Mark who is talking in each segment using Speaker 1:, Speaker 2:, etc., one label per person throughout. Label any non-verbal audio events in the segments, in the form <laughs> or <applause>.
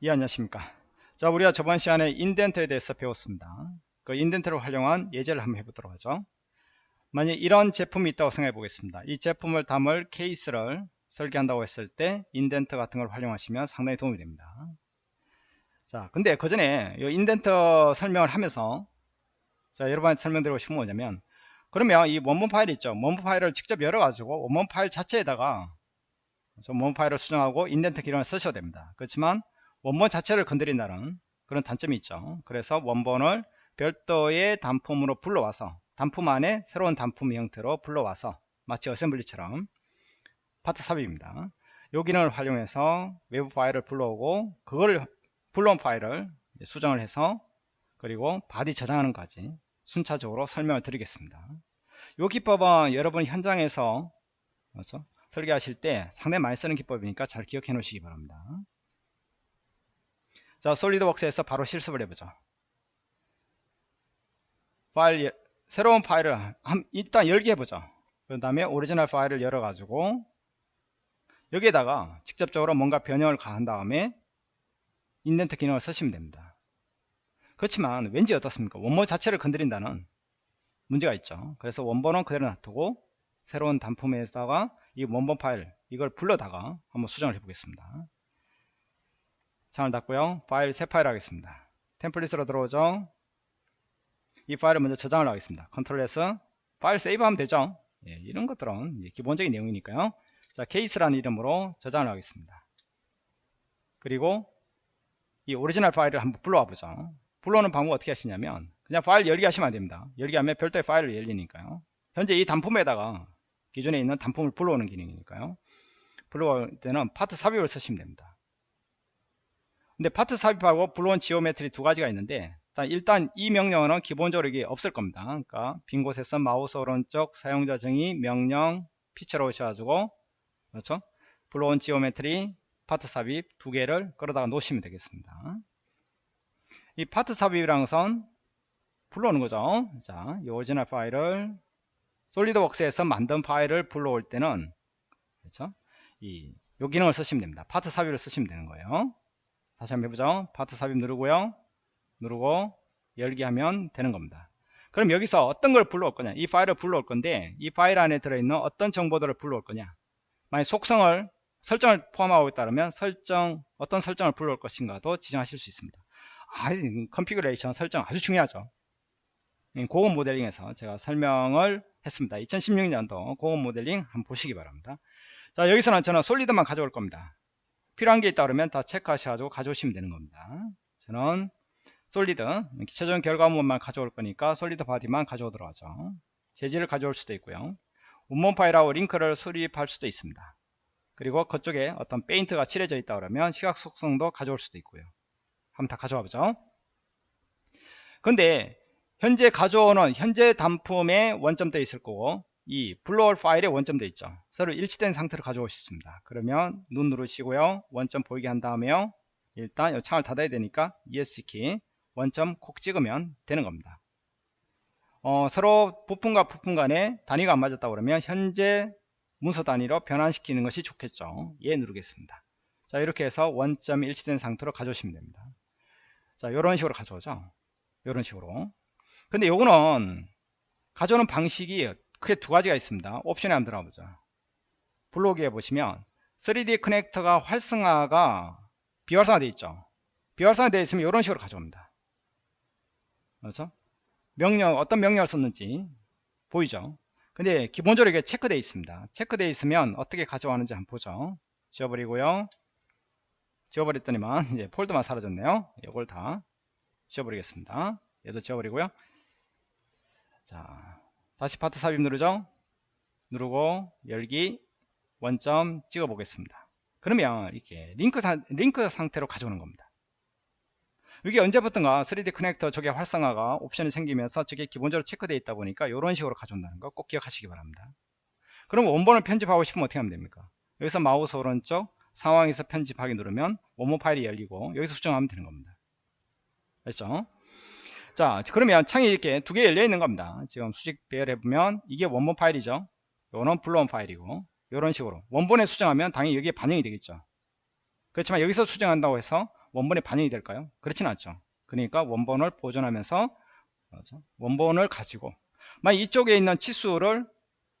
Speaker 1: 예 안녕하십니까? 자 우리가 저번 시간에 indent에 대해서 배웠습니다. 그 indent를 활용한 예제를 한번 해보도록 하죠. 만약 이런 제품이 있다고 생각해 보겠습니다. 이 제품을 담을 케이스를 설계한다고 했을 때 indent 같은 걸 활용하시면 상당히 도움이 됩니다. 자 근데 그 전에 이 indent 설명을 하면서 자 여러분한테 설명드리고 싶은 건 뭐냐면 그러면 이 원본 파일 있죠. 원본 파일을 직접 열어 가지고 원본 파일 자체에다가 원본 파일을 수정하고 indent 기능을 쓰셔도 됩니다. 그렇지만 원본 자체를 건드린다는 그런 단점이 있죠. 그래서 원본을 별도의 단품으로 불러와서 단품 안에 새로운 단품 형태로 불러와서 마치 어셈블리처럼 파트 삽입입니다. 요 기능을 활용해서 외부 파일을 불러오고 그걸 불러온 파일을 수정을 해서 그리고 body 저장하는 까지 순차적으로 설명을 드리겠습니다. 이 기법은 여러분 현장에서 그렇죠? 설계하실 때 상당히 많이 쓰는 기법이니까 잘 기억해 놓으시기 바랍니다 자 SolidWorks에서 바로 실습을 해보죠 파일 새로운 파일을 한, 일단 열기 해보죠 그 다음에 오리지널 파일을 열어 가지고 여기에다가 직접적으로 뭔가 변형을 가한 다음에 indent 기능을 쓰시면 됩니다. 그렇지만 왠지 어떻습니까? 원본 자체를 건드린다는 문제가 있죠. 그래서 원본은 그대로 놔두고 새로운 단품에다가 이 원본 파일 이걸 불러다가 한번 수정을 해 보겠습니다 창을 닫고요 파일 새 파일 하겠습니다. template으로 들어오죠. 이 파일을 먼저 저장을 하겠습니다. control S 파일 save 하면 되죠. 예, 이런 것들은 기본적인 내용이니까요. 자 케이스라는 이름으로 저장을 하겠습니다. 그리고 이 오리지널 파일을 한번 불러와 보죠. 불러오는 방법 어떻게 하시냐면 그냥 파일 열기 하시면 안됩니다. 열기 하면 별도의 파일을 열리니까요. 현재 이 단품에다가 기존에 있는 단품을 불러오는 기능이니까요. 불러올 때는 파트 삽입을 쓰시면 됩니다 근데 파트 삽입하고 불러온 geometry 두 가지가 있는데 일단 이 명령어는 기본적으로 이게 없을 겁니다 그러니까 빈 곳에서 마우스 오른쪽 사용자 정의 명령 피처로 오셔가지고 그렇죠 불러온 geometry 파트 삽입 두 개를 끌어다가 놓으시면 되겠습니다 이 파트 삽입이라는 것은 불러오는 거죠 자, 이 오리지널 파일을 SolidWorks에서 만든 파일을 불러올 때는 그렇죠? 이, 요 기능을 쓰시면 됩니다. 파트 삽입을 쓰시면 되는 거예요. 다시 한번 해보죠. 파트 삽입 누르고요. 누르고 열기 하면 되는 겁니다. 그럼 여기서 어떤 걸 불러올 거냐? 이 파일을 불러올 건데 이 파일 안에 들어있는 어떤 정보들을 불러올 거냐? 만약 속성을 설정을 포함하고 있다면 설정 어떤 설정을 불러올 것인가도 지정하실 수 있습니다. 아, configuration 설정 아주 중요하죠. 고급 모델링에서 제가 설명을 했습니다. 2016년도 고급 모델링 한번 보시기 바랍니다. 자 여기서는 저는 solid만 가져올 겁니다. 필요한 게 있다 그러면 다 체크하셔가지고 가져오시면 되는 겁니다. 저는 solid 최종 결과물만 가져올 거니까 solid body만 가져오도록 하죠. 재질을 가져올 수도 있고요. 원본 파일하고 링크를 수립할 수도 있습니다. 그리고 그쪽에 어떤 페인트가 칠해져 있다 그러면 시각 속성도 가져올 수도 있고요. 한번 다 가져와 보죠. 근데 현재 가져오는 현재 단품에 원점도 있을 거고 이 불러올 파일에 원점도 있죠. 서로 일치된 상태로 가져와집니다. 그러면 눈 누르시고요. 원점 보이게 한 다음에요. 일단 이 창을 닫아야 되니까 ESC 원점 콕 찍으면 되는 겁니다. 어, 서로 부품과 부품 간에 단위가 안 맞았다 그러면 현재 문서 단위로 변환시키는 것이 좋겠죠. 예 누르겠습니다. 자 이렇게 해서 원점 일치된 상태로 가져오시면 됩니다. 자 이런 식으로 가져오죠. 이런 식으로. 근데 요거는 가져오는 방식이 크게 두 가지가 있습니다. 옵션에 한번 들어가 보죠. 블로그에 보시면 3D 커넥터가 활성화가 비활성화 되어 있죠. 비활성화 되어 있으면 이런 식으로 가져옵니다. 그렇죠? 명령 어떤 명령을 썼는지 보이죠? 근데 기본적으로 이게 체크되어 있습니다. 체크되어 있으면 어떻게 가져가는지 한번 보죠. 지워버리고요. 지워버렸더니만 이제 폴더만 사라졌네요. 이걸 다 지워버리겠습니다. 얘도 지워버리고요. 자 다시 파트 삽입 누르죠 누르고 열기 원점 찍어 보겠습니다. 그러면 이렇게 링크, 사, 링크 상태로 가져오는 겁니다. 이게 언제부턴가 3D 커넥터 저게 활성화가 옵션이 생기면서 저게 기본적으로 체크되어 있다 보니까 이런 식으로 가져온다는 거 꼭 기억하시기 바랍니다. 그럼 원본을 편집하고 싶으면 어떻게 하면 됩니까? 여기서 마우스 오른쪽 상황에서 편집하기 누르면 원본 파일이 열리고 여기서 수정하면 되는 겁니다. 됐죠 자 그러면 창이 이렇게 두 개 열려 있는 겁니다 지금 수직 배열해 보면 이게 원본 파일이죠 요거는 불러온 파일이고 이런 식으로 원본에 수정하면 당연히 여기에 반영이 되겠죠 그렇지만 여기서 수정한다고 해서 원본에 반영이 될까요? 그렇진 않죠. 그러니까 원본을 보존하면서 원본을 가지고 만약 이쪽에 있는 치수를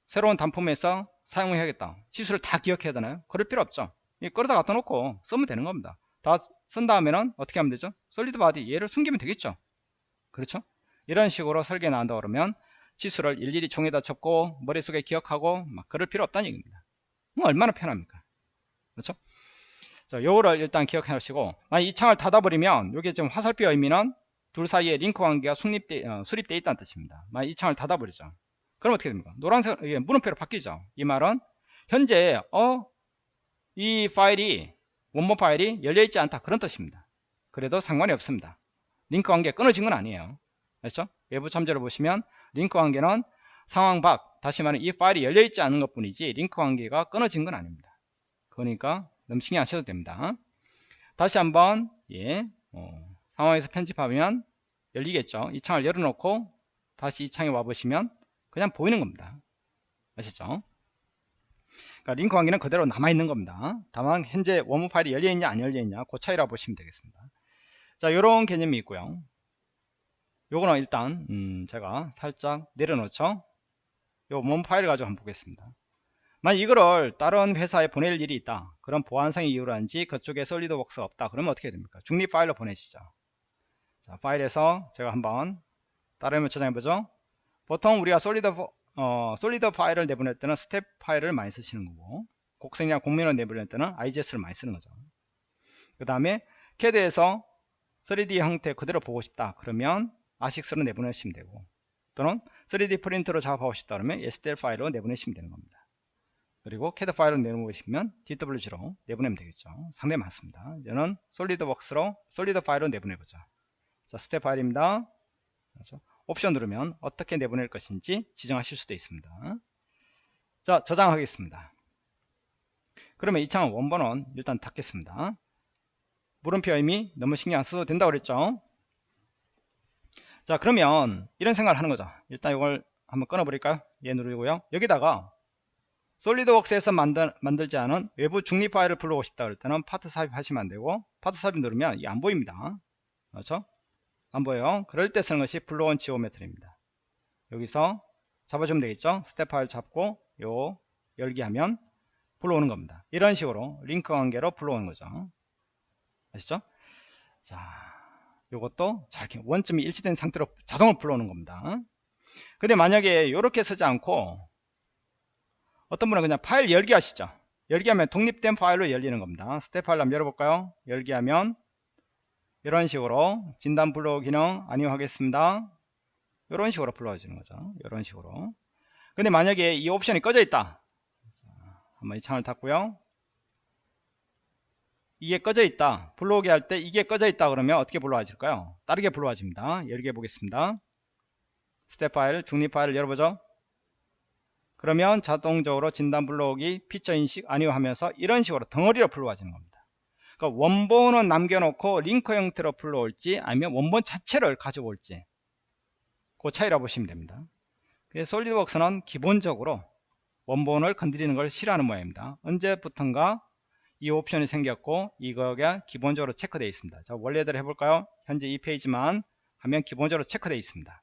Speaker 1: 새로운 단품에서 사용해야겠다. 치수를 다 기억해야 되나요? 그럴 필요 없죠. 끌어다 갖다 놓고 쓰면 되는 겁니다. 다 쓴 다음에는 어떻게 하면 되죠? solid body 얘를 숨기면 되겠죠. 그렇죠? 이런 식으로 설계 나온다 그러면 치수를 일일이 종이에다 적고 머릿속에 기억하고 막 그럴 필요 없다는 얘기입니다. 뭐 얼마나 편합니까? 그렇죠? 자, 요거를 일단 기억해 놓으시고 만약 이 창을 닫아버리면 여기 지금 화살표 의미는 둘 사이에 링크 관계가 수립되, 어, 수립되어 있다는 뜻입니다. 만약 이 창을 닫아버리죠. 그럼 어떻게 됩니까? 노란색 예, 물음표로 바뀌죠. 이 말은 현재 어 이 파일이 원본 파일이 열려 있지 않다 그런 뜻입니다. 그래도 상관이 없습니다. 링크 관계 끊어진 건 아니에요. 그렇죠? 외부 참조를 보시면 링크 관계는 상황 밖 다시 말하면 이 파일이 열려있지 않은 것 뿐이지 링크 관계가 끊어진 건 아닙니다. 그러니까 너무 신경 안 써도 됩니다. 다시 한번 예, 어, 상황에서 편집하면 열리겠죠. 이 창을 열어놓고 다시 이 창에 와보시면 그냥 보이는 겁니다. 아시죠? 그러니까 링크 관계는 그대로 남아있는 겁니다. 다만 현재 원문 파일이 열려있냐 안 열려있냐 그 차이라 보시면 되겠습니다. 자 이런 개념이 있고요. 요거는 일단 음, 제가 살짝 내려놓죠. 요 원문 파일을 가지고 한번 보겠습니다. 만약 이거를 다른 회사에 보낼 일이 있다. 그럼 보안상의 이유로인지 그쪽에 솔리드웍스가 없다. 그러면 어떻게 됩니까? 중립 파일로 보내시죠. 자, 파일에서 제가 한번 다른 이름 저장해 보죠. 보통 우리가 solid 어, solid 파일을 내보낼 때는 스텝 파일을 많이 쓰시는 거고 곡선이나 곡면을 내보낼 때는 IGS를 많이 쓰는 거죠. 그 다음에 CAD에서 3D 형태 그대로 보고 싶다. 그러면 아식스로 내보내시면 되고 또는 3D 프린터로 작업하고 싶다 그러면 STL 파일로 내보내시면 되는 겁니다. 그리고 CAD 파일을 내보내시면 DWG로 내보내면 되겠죠. 상당히 많습니다. 이제는 SolidWorks로 solid 파일로 내보내보자. 자, 스텝 파일입니다. 그렇죠? 옵션 누르면 어떻게 내보낼 것인지 지정하실 수도 있습니다. 자, 저장하겠습니다. 그러면 이 창은 원본은 일단 닫겠습니다. 물음표 의미 너무 신경 안 써도 된다고 그랬죠. 자 그러면 이런 생각을 하는 거죠. 일단 이걸 한번 끊어 버릴까요? 얘 누르고요. 여기다가 SolidWorks에서 만들, 만들지 않은 외부 중립 파일을 불러오고 싶다 그럴 때는 파트 삽입 하시면 안되고 파트 삽입 누르면 이게 안 보입니다. 그렇죠? 안 보여요. 그럴 때 쓰는 것이 불러온 geometry입니다. 여기서 잡아주면 되겠죠? 스텝 파일 잡고 요 열기 하면 불러오는 겁니다. 이런 식으로 링크 관계로 불러오는 거죠 아시죠? 자 이것도 잘 원점이 일치된 상태로 자동으로 불러오는 겁니다. 근데 만약에 이렇게 쓰지 않고 어떤 분은 그냥 파일 열기 하시죠. 열기 하면 독립된 파일로 열리는 겁니다. 스텝 파일 한번 열어볼까요? 열기 하면 이런 식으로 진단 불러오기는 아니오 하겠습니다. 이런 식으로 불러주는 거죠. 이런 식으로. 근데 만약에 이 옵션이 꺼져 있다. 한번 이 창을 닫고요 이게 꺼져 있다. 불러오게 할 때 이게 꺼져 있다 그러면 어떻게 불러와질까요? 다르게 불러와집니다. 열어 보겠습니다. 스텝 파일 중립 파일을 열어보죠. 그러면 자동적으로 진단 불러오기 피처 인식 아니오 하면서 이런 식으로 덩어리로 불러와지는 겁니다. 그러니까 원본은 남겨놓고 링크 형태로 불러올지 아니면 원본 자체를 가져올지 그 차이라 보시면 됩니다. 그래서 SolidWorks는 기본적으로 원본을 건드리는 걸 싫어하는 모양입니다. 언제부턴가 이 옵션이 생겼고 이거가 기본적으로 체크되어 있습니다. 자 원래대로 해볼까요? 현재 이 페이지만 하면 기본적으로 체크되어 있습니다.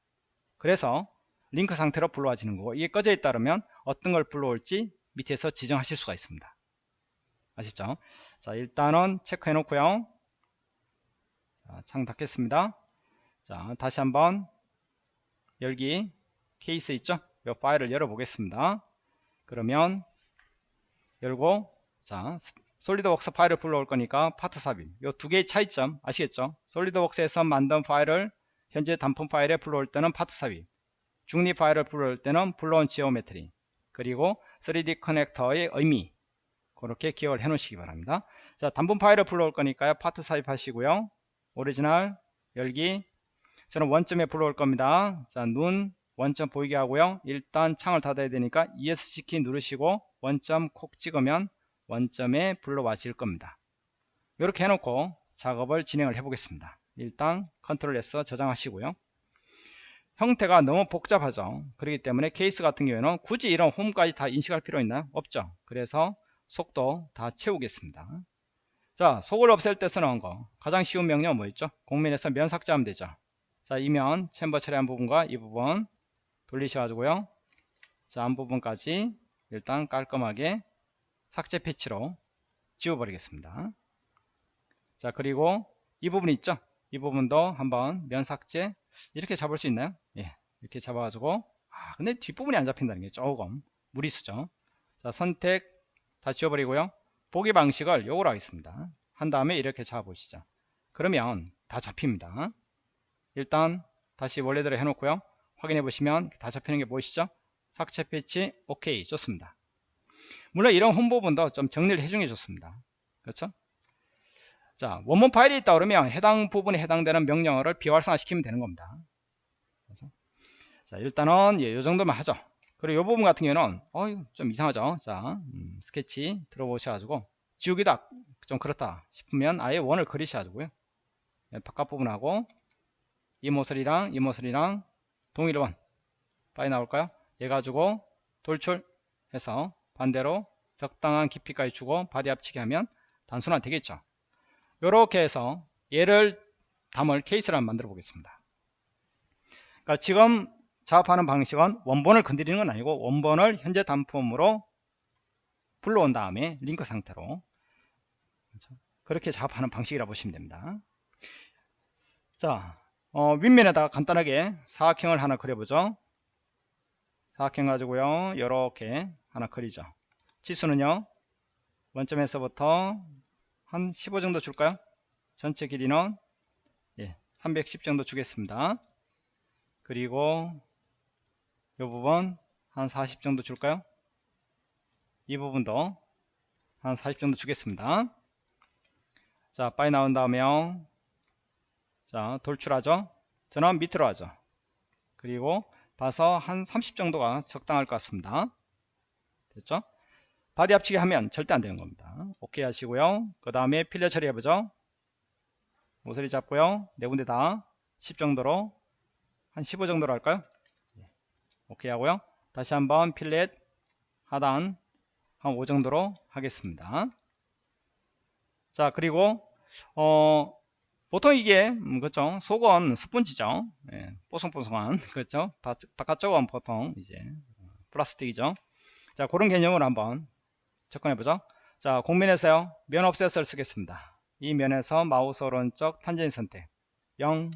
Speaker 1: 그래서 링크 상태로 불러와지는 거고 이게 꺼져 있다 그러면 어떤 걸 불러올지 밑에서 지정하실 수가 있습니다. 아시죠? 자 일단은 체크해 놓고요. 자, 창 닫겠습니다. 자 다시 한번 열기 케이스 있죠? 이 파일을 열어 보겠습니다. 그러면 열고 자 SolidWorks 파일을 불러올 거니까 파트 삽입. 이 두 개의 차이점 아시겠죠? SolidWorks에서 만든 파일을 현재 단품 파일에 불러올 때는 파트 삽입. 중립 파일을 불러올 때는 불러온 geometry. 그리고 3D 커넥터의 의미. 그렇게 기억을 해 놓으시기 바랍니다. 자 단품 파일을 불러올 거니까요. 파트 삽입 하시고요. 오리지널 열기. 저는 원점에 불러올 겁니다. 자 눈 원점 보이게 하고요. 일단 창을 닫아야 되니까 ESC 키 누르시고 원점 콕 찍으면 원점에 불러와질 겁니다. 이렇게 해놓고 작업을 진행을 해 보겠습니다. 일단 컨트롤 S 저장하시고요. 형태가 너무 복잡하죠. 그렇기 때문에 케이스 같은 경우에는 굳이 이런 홈까지 다 인식할 필요 있나요? 없죠. 그래서 속도 다 채우겠습니다. 자 속을 없앨 때 쓰는 거 가장 쉬운 명령 뭐 있죠 공면에서 면 삭제하면 되죠 자 이면 챔버 처리한 부분과 이 부분 돌리셔가지고요 자 앞부분까지 일단 깔끔하게 삭제 패치로 지워버리겠습니다. 자 그리고 이 부분 있죠? 이 부분도 한번 면 삭제. 이렇게 잡을 수 있나요? 예 이렇게 잡아가지고. 아 근데 뒷부분이 안 잡힌다는 게 조금 무리수죠. 자 선택 다 지워버리고요. 보기 방식을 요거로 하겠습니다. 한 다음에 이렇게 잡아보시죠. 그러면 다 잡힙니다. 일단 다시 원래대로 해놓고요. 확인해 보시면 다 잡히는 게 보이시죠? 삭제 패치 오케이 좋습니다 물론 이런 홈 부분도 좀 정리를 해주는 게 좋습니다. 그렇죠? 자 원본 파일이 있다 그러면 해당 부분에 해당되는 명령어를 비활성화 시키면 되는 겁니다. 그렇죠? 자 일단은 예, 요 정도만 하죠. 그리고 이 부분 같은 경우는 어이 좀 이상하죠? 자 음, 스케치 들어보셔가지고 지우기다 좀 그렇다 싶으면 아예 원을 그리셔가지고요. 예, 바깥 부분하고 이 모서리랑 이 모서리랑 동일 원 빠져 나올까요? 얘 가지고 돌출해서 반대로 적당한 깊이까지 주고 body 합치기 하면 단순화 되겠죠. 이렇게 해서 얘를 담을 케이스를 한번 만들어 보겠습니다. 그러니까 지금 작업하는 방식은 원본을 건드리는 건 아니고 원본을 현재 단품으로 불러온 다음에 링크 상태로? 그렇게 작업하는 방식이라 고 보시면 됩니다. 자 어, 윗면에다가 간단하게 사각형을 하나 그려보죠. 사각형 가지고요. 이렇게 하나 그리죠. 치수는요? 원점에서부터 한 15 정도 줄까요? 전체 길이는? 예, 310 정도 주겠습니다. 그리고 이 부분 한 40 정도 줄까요? 이 부분도 한 40 정도 주겠습니다. 자 빠져 나온 다음에 자 돌출하죠? 저는 밑으로 하죠. 그리고 봐서 한 30 정도가 적당할 것 같습니다 됐죠? body 합치기 하면 절대 안 되는 겁니다. 오케이 하시고요. 그 다음에 fillet 처리 해보죠. 모서리 잡고요. 네 군데 다 10 정도로 한 15 정도로 할까요? 예. 오케이 하고요. 다시 한번 필렛 하단 한 5 정도로 하겠습니다. 자 그리고 어 보통 이게 음, 그렇죠 속은 스펀지죠? 예, 뽀송뽀송한 <laughs> 그렇죠 바, 바깥쪽은 보통 이제 플라스틱이죠 자 그런 개념으로 한번 접근해 보죠. 자 공면에서요 면 옵셋을 쓰겠습니다. 이 면에서 마우스 오른쪽 탄젠 선택. 0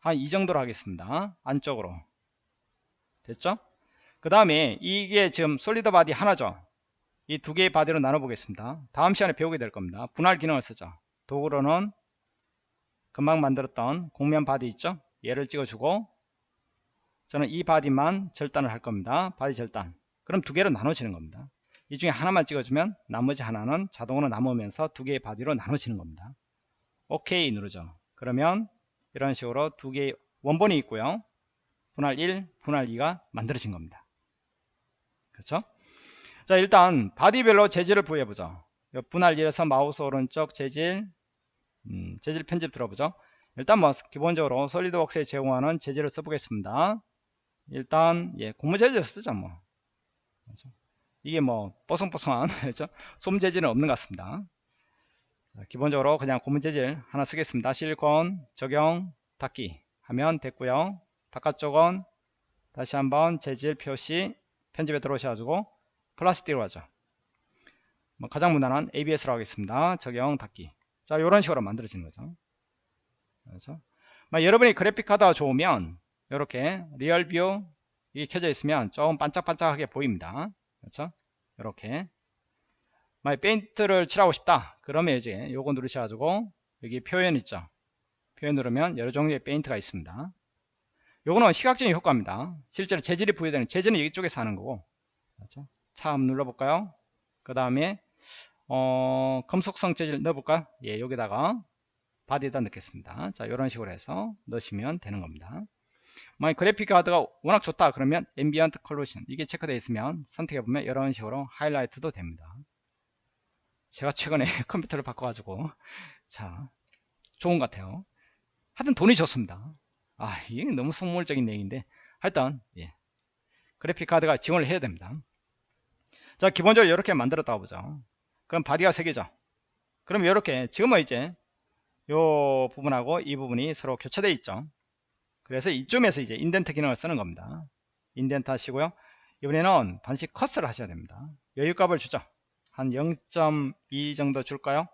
Speaker 1: 한 이 정도로 하겠습니다. 안쪽으로. 됐죠? 그 다음에 이게 지금 solid body 하나죠? 이 두 개의 바디로 나눠 보겠습니다. 다음 시간에 배우게 될 겁니다. 분할 기능을 쓰죠. 도구로는 금방 만들었던 곡면 바디 있죠? 얘를 찍어주고 저는 이 바디만 절단을 할 겁니다. 바디 절단 그럼 두 개로 나눠지는 겁니다. 이 중에 하나만 찍어주면 나머지 하나는 자동으로 남으면서 두 개의 바디로 나눠지는 겁니다. 오케이 누르죠. 그러면 이런 식으로 두 개의 원본이 있고요. 분할 1 분할 2가 만들어진 겁니다. 그렇죠? 자 일단 바디별로 재질을 부여해 보죠. 분할 1에서 마우스 오른쪽 재질 음, 재질 편집 들어보죠. 일단 뭐 기본적으로 솔리드웍스에 제공하는 재질을 써보겠습니다. 일단 예 고무 재질 쓰죠 뭐 그렇죠? 이게 뭐 뽀송뽀송한 <laughs> 그렇죠? 솜 재질은 없는 것 같습니다. 자, 기본적으로 그냥 고무 재질 하나 쓰겠습니다. 실리콘 적용 닫기 하면 됐고요. 바깥쪽은 다시 한번 재질 표시 편집에 들어오셔가지고 플라스틱으로 하죠. 뭐 가장 무난한 ABS로 하겠습니다. 적용 닫기. 자 이런 식으로 만들어지는 거죠. 그렇죠? 여러분이 그래픽 카드가 좋으면 이렇게 RealView 이게 켜져 있으면 조금 반짝반짝하게 보입니다. 그렇죠? 이렇게. 만약 페인트를 칠하고 싶다. 그러면 이제 요거 누르셔 가지고 여기 표현 있죠? 표현 누르면 여러 종류의 페인트가 있습니다. 요거는 시각적인 효과입니다. 실제로 재질이 부여되는 재질은 이쪽에서 하는 거고. 그렇죠? 자 한번 눌러볼까요? 그 다음에 어, 금속성 재질 넣어볼까? 예, 여기다가 바디에다 넣겠습니다. 자, 이런 식으로 해서 넣으시면 되는 겁니다. 만약 그래픽 카드가 워낙 좋다 그러면 ambient occlusion 이게 체크되어 있으면 선택해보면 이런 식으로 하이라이트도 됩니다. 제가 최근에 <laughs> 컴퓨터를 바꿔가지고 자 좋은 것 같아요. 하여튼 돈이 좋습니다. 아 이게 너무 속물적인 얘기인데 하여튼 예. 그래픽 카드가 지원을 해야 됩니다. 자 기본적으로 이렇게 만들었다고 보죠. 그럼 바디가 3개죠 그럼 이렇게 지금은 이제 요 부분하고 이 부분이 서로 교차되어 있죠. 그래서 이쯤에서 이제 indent 기능을 쓰는 겁니다. indent 하시고요. 이번에는 반드시 컷을 하셔야 됩니다. 여유값을 주죠. 한 0.2 정도 줄까요?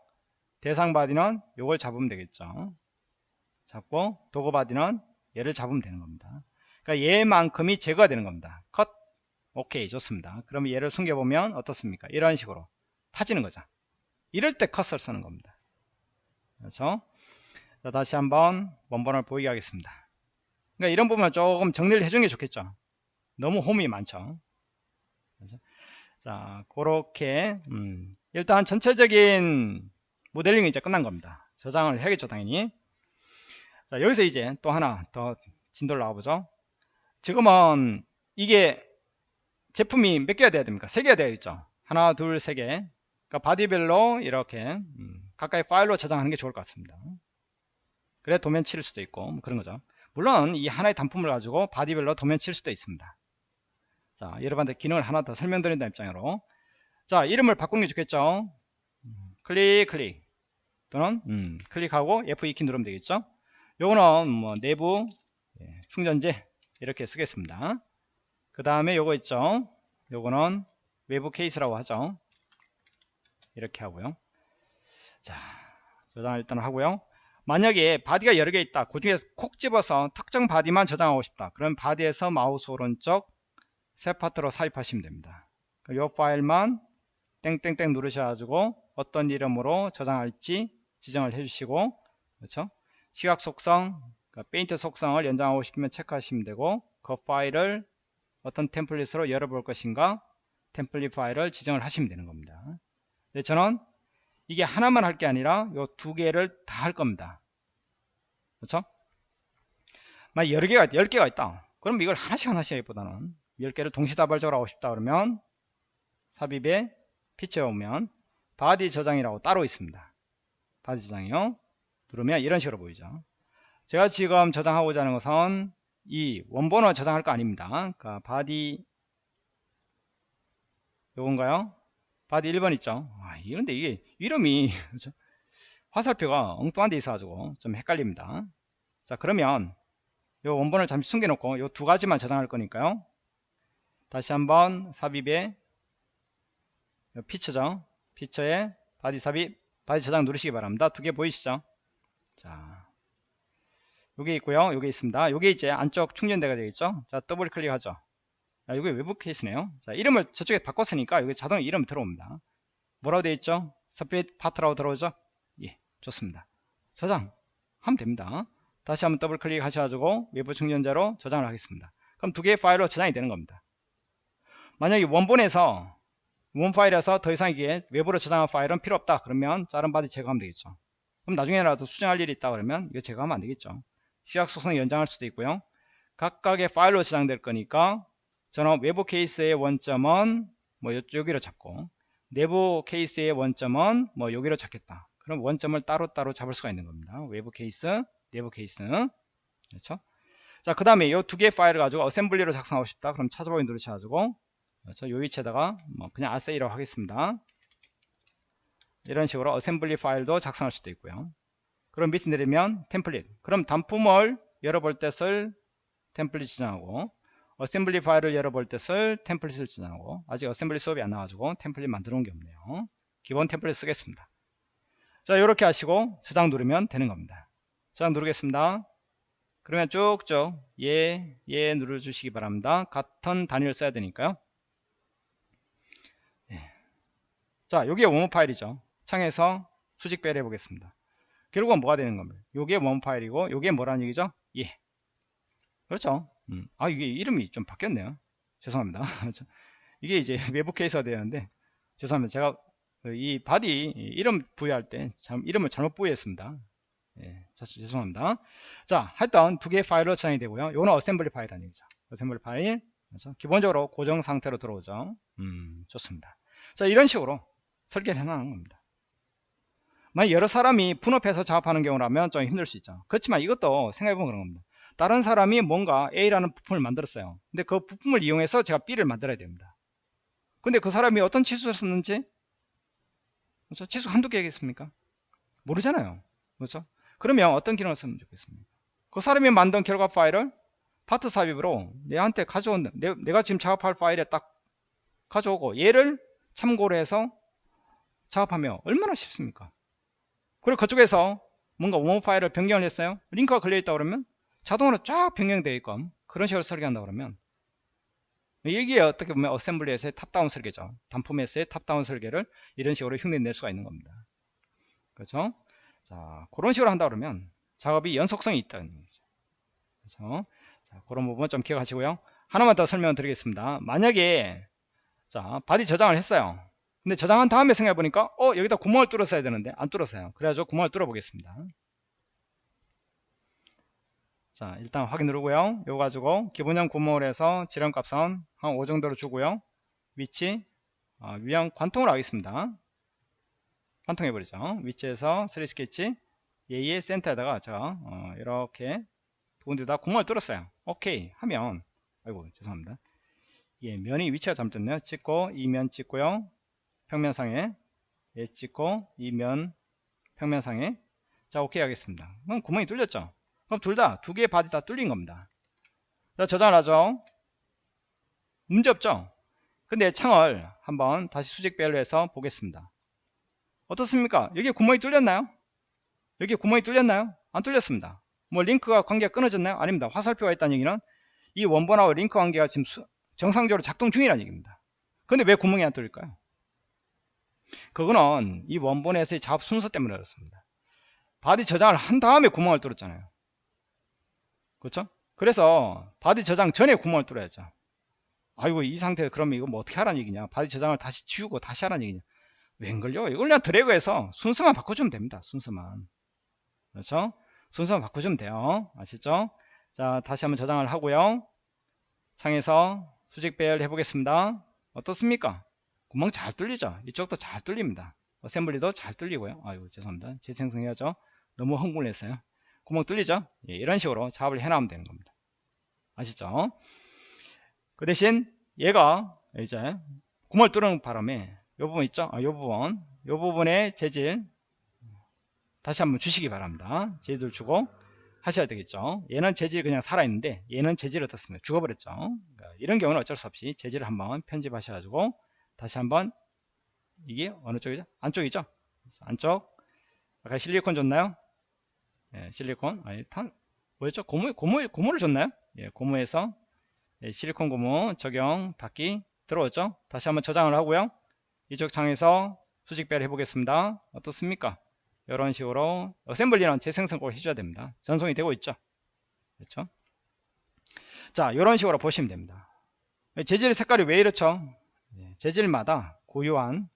Speaker 1: 대상 바디는 요걸 잡으면 되겠죠. 잡고 도구 바디는 얘를 잡으면 되는 겁니다. 그러니까 얘만큼이 제거가 되는 겁니다. 컷. 오케이 좋습니다. 그러면 얘를 숨겨보면 어떻습니까? 이런 식으로 파지는 거죠. 이럴 때 컷을 쓰는 겁니다. 그렇죠? 자, 다시 한번 원본을 보이게 하겠습니다. 그러니까 이런 부분은 조금 정리를 해주는 게 좋겠죠. 너무 홈이 많죠. 그렇죠? 자, 그렇게 음, 일단 전체적인 모델링이 이제 끝난 겁니다. 저장을 해야겠죠, 당연히. 자, 여기서 이제 또 하나 더 진도를 나와보죠. 지금은 이게 제품이 몇 개가 돼야 됩니까? 세 개가 돼야 있죠. 하나, 둘, 세 개. 그러니까 바디별로 이렇게 음, 각각의 파일로 저장하는 게 좋을 것 같습니다. 그래 도면 칠 수도 있고 뭐 그런 거죠. 물론 이 하나의 단품을 가지고 바디별로 도면 칠 수도 있습니다. 자, 여러분한테 기능을 하나 더 설명드린다 입장으로 자, 이름을 바꾸는 게 좋겠죠. 음, 클릭, 클릭 또는 음, 클릭하고 F2키 누르면 되겠죠. 요거는 뭐 내부 예, 충전재 이렇게 쓰겠습니다. 그 다음에 요거 있죠. 요거는 외부 케이스라고 하죠. 이렇게 하고요. 자, 저장 일단 하고요. 만약에 바디가 여러 개 있다. 그 중에 콕 집어서 특정 바디만 저장하고 싶다. 그럼 바디에서 마우스 오른쪽 새 파트로 삽입하시면 됩니다. 이 파일명 땡땡땡 누르셔가지고 어떤 이름으로 저장할지 지정을 해주시고 그렇죠? 시각 속성, 그러니까 페인트 속성을 연장하고 싶으면 체크하시면 되고 그 파일을 어떤 템플릿으로 열어볼 것인가 템플릿 파일을 지정을 하시면 되는 겁니다. 네, 저는 이게 하나만 할 게 아니라 요두 개를 다 할 겁니다. 그렇죠? 만 여러 개가 열 개가 있다. 그럼 이걸 하나씩 하나씩 하기보다는 열 개를 동시다발적으로 하고 싶다 그러면 삽입에 피처에 오면 바디 저장이라고 따로 있습니다. 바디 저장이요. 누르면 이런 식으로 보이죠. 제가 지금 저장하고자 하는 것은 이 원본을 저장할 거 아닙니다. 그러니까 바디 요건가요? 바디 1번 있죠. 아, 이런데 이게 이름이? <laughs> 화살표가 엉뚱한 데 있어가지고 좀 헷갈립니다. 자 그러면 요 원본을 잠시 숨겨놓고 요 두 가지만 저장할 거니까요. 다시 한번 삽입에 피처죠. 피처에 바디 삽입, 바디 저장 누르시기 바랍니다. 두 개 보이시죠? 자, 요게 있고요. 요게 있습니다. 요게 이제 안쪽 충전재가 되겠죠. 자, 더블 클릭하죠. 자, 이게 외부 케이스네요. 자, 이름을 저쪽에 바꿨으니까 여기 자동으로 이름 들어옵니다. 뭐라고 되어 있죠? split part라고 들어오죠? 예, 좋습니다. 저장 하면 됩니다. 다시 한번 더블 클릭 하셔가지고 외부 충전재로 저장을 하겠습니다. 그럼 두 개의 파일로 저장이 되는 겁니다. 만약에 원본에서 원 파일에서 더 이상 이게 외부로 저장한 파일은 필요 없다 그러면 다른 바디 제거하면 되겠죠. 그럼 나중에라도 수정할 일이 있다 그러면 이거 제거하면 안 되겠죠. 시각 속성 연장할 수도 있고요. 각각의 파일로 저장될 거니까 저는 외부 케이스의 원점은 뭐 여기로 잡고 내부 케이스의 원점은 뭐 여기로 잡겠다. 그럼 원점을 따로따로 잡을 수가 있는 겁니다. 외부 케이스, 내부 케이스. 그렇죠? 자, 그 다음에 이 두 개의 파일을 가지고 assembly로 작성하고 싶다. 그럼 찾아보기 누르셔가지고 그렇죠? 요 위치에다가 뭐 그냥 ASSY라고 하겠습니다. 이런 식으로 assembly 파일도 작성할 수도 있고요. 그럼 밑에 내리면 템플릿. 그럼 단품을 열어볼 때 쓸 템플릿 지정하고 assembly 파일을 열어볼 때 쓸 템플릿을 지정하고 아직 assembly 수업이 안 나와가지고 템플릿 만들어 놓은 게 없네요. 기본 템플릿 쓰겠습니다. 자 이렇게 하시고 저장 누르면 되는 겁니다. 저장 누르겠습니다. 그러면 쭉쭉 예, 예 눌러주시기 바랍니다. 같은 단위를 써야 되니까요. 예. 자 여기에 원모 파일이죠. 창에서 수직 배열 해 보겠습니다. 결국은 뭐가 되는 겁니다. 요게 원 파일이고 요게 뭐라는 얘기죠? 예. 그렇죠. 음. 아 이게 이름이 좀 바뀌었네요. 죄송합니다. <laughs> 이게 이제 <laughs> 외부 케이스가 되는데 죄송합니다. 제가 이 바디 이름 부여할 때 이름을 잘못 부여했습니다. 예, 죄송합니다. 자, 하여튼 두 개의 파일로 저장이 되고요. 요거는 assembly 파일이라는 얘기죠. assembly 파일. 그렇죠? 기본적으로 고정 상태로 들어오죠. 음, 좋습니다. 자, 이런 식으로 설계를 해놓은 겁니다. 만약 여러 사람이 분업해서 작업하는 경우라면 좀 힘들 수 있죠. 그렇지만 이것도 생각해보면 그런 겁니다. 다른 사람이 뭔가 A라는 부품을 만들었어요. 근데 그 부품을 이용해서 제가 B를 만들어야 됩니다. 근데 그 사람이 어떤 치수를 썼는지 그렇죠? 치수 한두 개겠습니까? 모르잖아요. 그렇죠? 그러면 어떤 기능을 쓰면 좋겠습니까? 그 사람이 만든 결과 파일을 파트 삽입으로 내한테 가져온 내, 내가 지금 작업할 파일에 딱 가져오고 얘를 참고로 해서 작업하면 얼마나 쉽습니까? 그리고 그쪽에서 뭔가 원모 파일을 변경을 했어요. 링크가 걸려있다 그러면 자동으로 쫙 변경되어 있고 그런 식으로 설계한다 그러면 이게 어떻게 보면 어셈블리에서의 top-down 설계죠. 단품에서의 top-down 설계를 이런 식으로 흉내낼 수가 있는 겁니다. 그렇죠? 자, 그런 식으로 한다 그러면 작업이 연속성이 있다는 얘기죠. 그렇죠? 자, 그런 부분 좀 기억하시고요. 하나만 더 설명을 드리겠습니다. 만약에 자, body 저장을 했어요. 근데 저장한 다음에 생각해 보니까 어, 여기다 구멍을 뚫었어야 되는데 안 뚫었어요. 그래가지고 구멍을 뚫어 보겠습니다. 자, 일단 확인 누르고요. 이거 가지고 기본형 구멍을 해서 지름값은 한5 정도로 주고요. 위치 어, 위양 관통을 하겠습니다. 관통해버리죠. 위치에서 3 스케치 얘의 센터에다가 제가 어, 이렇게 두 군데다 구멍을 뚫었어요. 오케이 하면 아이고 죄송합니다. 예, 면이 위치가 잘못됐네요. 찍고 이 면 찍고요. 평면상에 얘 찍고 이 면 평면상에 자 오케이 하겠습니다. 그럼 구멍이 뚫렸죠. 그럼 둘 다 두 개의 body 다 뚫린 겁니다. 자 저장을 하죠. 문제 없죠. 근데 창을 한번 다시 수직배열로 해서 보겠습니다. 어떻습니까? 여기 구멍이 뚫렸나요? 여기 구멍이 뚫렸나요? 안 뚫렸습니다. 뭐 링크가 관계가 끊어졌나요? 아닙니다. 화살표가 있다는 얘기는 이 원본하고 링크 관계가 지금 수, 정상적으로 작동 중이라는 얘기입니다. 근데 왜 구멍이 안 뚫릴까요? 그거는 이 원본에서의 작업 순서 때문에 그렇습니다. body 저장을 한 다음에 구멍을 뚫었잖아요. 그렇죠? 그래서 body 저장 전에 구멍을 뚫어야죠. 아이고 이 상태에 그러면 이거 뭐 어떻게 하라는 얘기냐? body 저장을 다시 지우고 다시 하라는 얘기냐? 웬걸요? 이걸 그냥 드래그해서 순서만 바꿔주면 됩니다. 순서만. 그렇죠? 순서만 바꿔주면 돼요. 아시죠? 자 다시 한번 저장을 하고요. 창에서 수직 배열 해보겠습니다. 어떻습니까? 구멍 잘 뚫리죠? 이쪽도 잘 뚫립니다. 어셈블리도 잘 뚫리고요. 아이고 죄송합니다. 재생성 해야죠. 너무 흥분했어요 구멍 뚫리죠? 예, 이런 식으로 작업을 해나가면 되는 겁니다. 아시죠? 그 대신 얘가 이제 구멍을 뚫는 바람에 이 부분 있죠? 아, 이 부분. 이 부분의 재질 다시 한번 주시기 바랍니다. 재질 주고 하셔야 되겠죠? 얘는 재질이 그냥 살아있는데 얘는 재질이 어떻습니까? 죽어버렸죠? 그러니까 이런 경우는 어쩔 수 없이 재질을 한번 편집하셔 가지고 다시 한번 이게 어느 쪽이죠? 안쪽이죠? 안쪽. 아까 실리콘 줬나요 예, 실리콘 아니 탄 뭐였죠? 고무 고무 고무를 줬나요? 예, 고무에서 예, 실리콘 고무 적용 닫기 들어오죠? 다시 한번 저장을 하고요. 이쪽 창에서 수직배를 해보겠습니다. 어떻습니까? 이런 식으로 어셈블리는 재생성 꼭 해줘야 됩니다. 전송이 되고 있죠? 그렇죠? 자 이런 식으로 보시면 됩니다. 재질 색깔이 왜 이렇죠? 예, 재질마다 고유한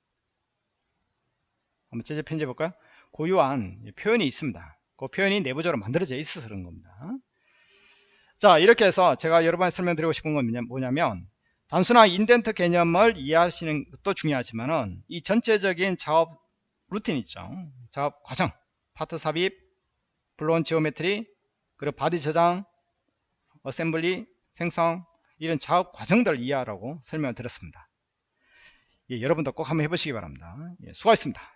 Speaker 1: 한번 재질 편집해 볼까요? 고유한 표현이 있습니다 그 표현이 내부적으로 만들어져 있어서 그런 겁니다. 자 이렇게 해서 제가 여러분에 설명드리고 싶은 건 뭐냐면 단순한 indent 개념을 이해하시는 것도 중요하지만은 이 전체적인 작업 루틴 있죠. 작업 과정 파트 삽입 블론 geometry 그리고 body 저장 어셈블리 생성 이런 작업 과정들을 이해하라고 설명을 드렸습니다. 예, 여러분도 꼭 한번 해보시기 바랍니다. 예, 수고하셨습니다